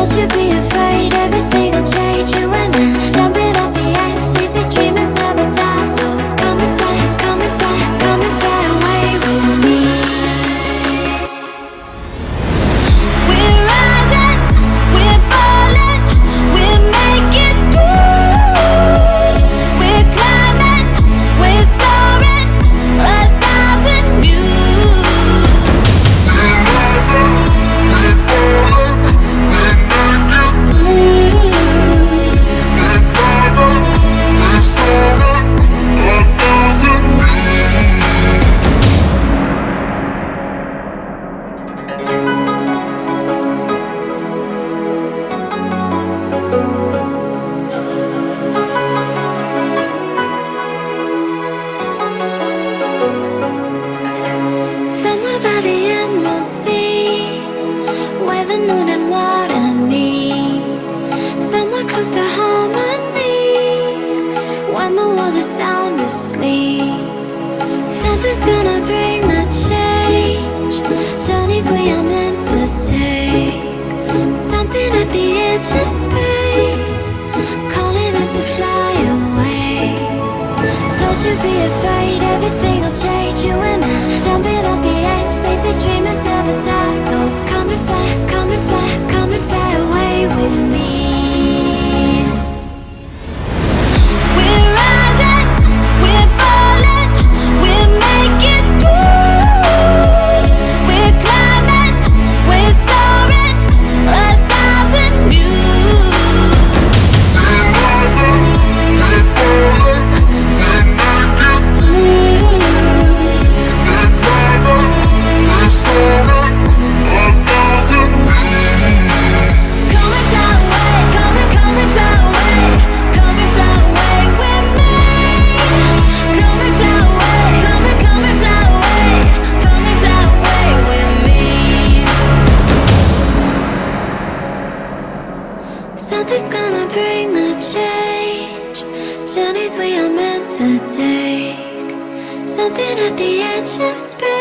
Don't you be afraid, everything will change. You and I jump in the moon and water me. Somewhere close to harmony When the world is sound asleep. Something's gonna bring the change. Nothing's gonna bring a change. Journeys we are meant to take. Something at the edge of space.